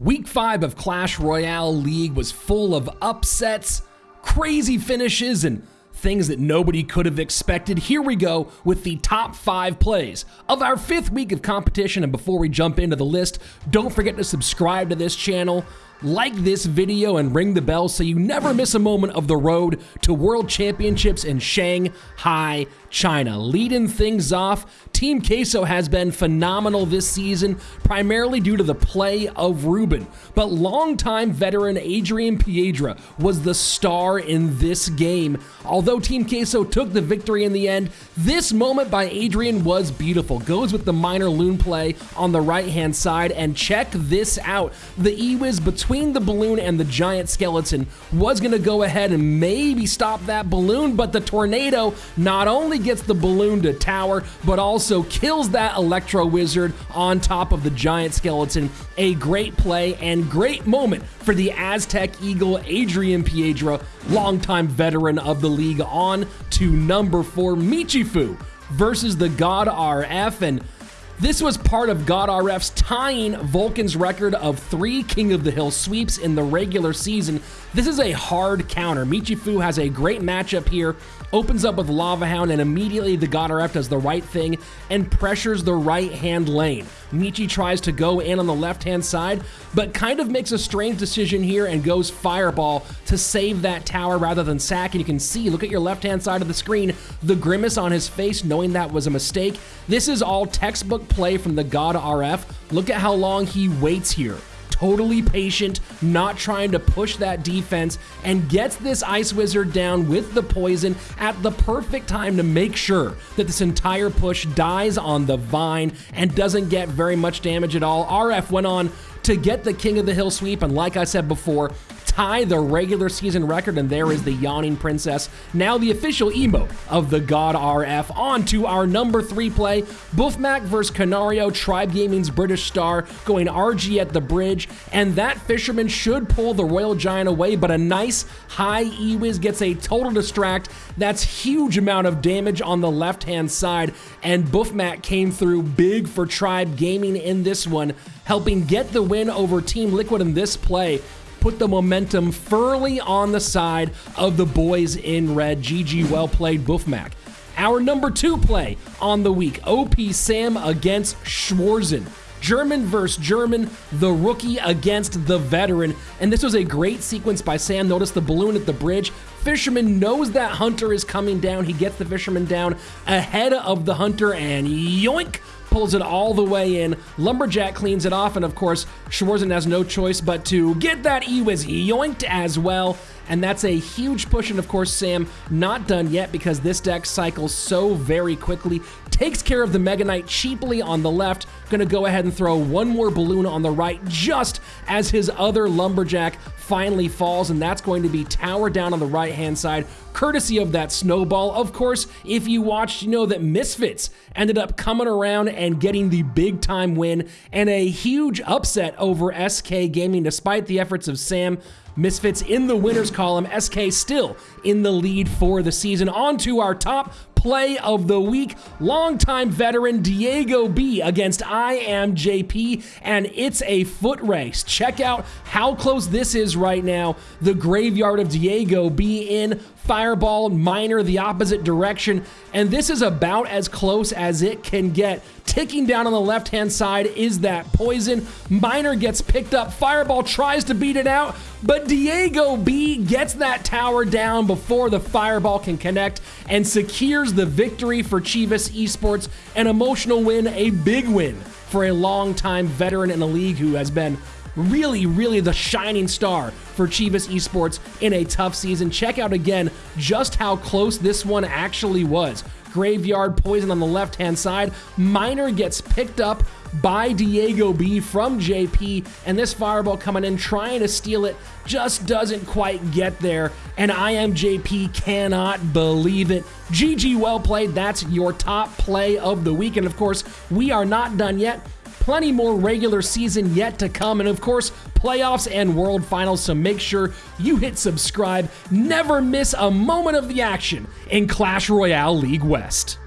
Week 5 of Clash Royale League was full of upsets, crazy finishes, and things that nobody could have expected. Here we go with the top five plays of our fifth week of competition. And before we jump into the list, don't forget to subscribe to this channel like this video and ring the bell so you never miss a moment of the road to World Championships in Shanghai, China. Leading things off, Team Queso has been phenomenal this season, primarily due to the play of Ruben. But longtime veteran Adrian Piedra was the star in this game. Although Team Queso took the victory in the end, this moment by Adrian was beautiful. Goes with the Miner loon play on the right hand side, and check this out. The E-Wiz between between the balloon and the giant skeleton was going to go ahead and maybe stop that balloon, but the tornado not only gets the balloon to tower, but also kills that Electro Wizard on top of the giant skeleton. A great play and great moment for the Aztec Eagle Adrian Piedra, longtime veteran of the league, on to number four, Michifu versus the God RF. And this was part of God RF's tying Vulcan's record of three King of the Hill sweeps in the regular season. This is a hard counter. Michifu has a great matchup here, opens up with Lava Hound, and immediately the God RF does the right thing and pressures the right hand lane. Michi tries to go in on the left hand side, but kind of makes a strange decision here and goes Fireball to save that tower rather than sack. And you can see, look at your left hand side of the screen, the grimace on his face knowing that was a mistake. This is all textbook play from the God RF. Look at how long he waits here totally patient, not trying to push that defense, and gets this Ice Wizard down with the poison at the perfect time to make sure that this entire push dies on the vine and doesn't get very much damage at all. RF went on to get the King of the Hill sweep, and like I said before, tie the regular season record, and there is the Yawning Princess, now the official emote of the God RF. On to our number three play, Buffmac versus Canario, Tribe Gaming's British star, going RG at the bridge, and that Fisherman should pull the Royal Giant away, but a nice high E-Wiz gets a total distract. That's huge amount of damage on the left-hand side, and Buffmac came through big for Tribe Gaming in this one, helping get the win over Team Liquid in this play put the momentum firmly on the side of the boys in red. GG, well played, Buffmac. Our number two play on the week OP Sam against Schwarzen. German versus German, the rookie against the veteran. And this was a great sequence by Sam. Notice the balloon at the bridge. Fisherman knows that Hunter is coming down. He gets the Fisherman down ahead of the Hunter and yoink! Pulls it all the way in. Lumberjack cleans it off, and of course, Schwarzen has no choice but to get that E-Wiz yoinked as well. And that's a huge push, and of course, Sam not done yet because this deck cycles so very quickly. Takes care of the Mega Knight cheaply on the left. Gonna go ahead and throw one more balloon on the right just as his other Lumberjack finally falls, and that's going to be tower down on the right hand side, courtesy of that snowball. Of course, if you watched, you know that Misfits ended up coming around and getting the big time win and a huge upset over SK Gaming despite the efforts of Sam. Misfits in the winners column, SK still in the lead for the season. On to our top play of the week. Longtime veteran Diego B against I am JP, and it's a foot race. Check out how close this is right now. The graveyard of Diego B in Fireball, Miner the opposite direction, and this is about as close as it can get. Ticking down on the left hand side is that poison. Miner gets picked up. Fireball tries to beat it out, but Diego B gets that tower down before the Fireball can connect and secures the victory for Chivas Esports. An emotional win, a big win for a long-time veteran in the league who has been really, really the shining star for Chivas Esports in a tough season. Check out again just how close this one actually was. Graveyard Poison on the left hand side. Miner gets picked up by Diego B from JP, and this fireball coming in trying to steal it just doesn't quite get there. And I am JP cannot believe it. GG, well played. That's your top play of the week. And of course, we are not done yet plenty more regular season yet to come, and of course, playoffs and world finals. So make sure you hit subscribe. Never miss a moment of the action in Clash Royale League West.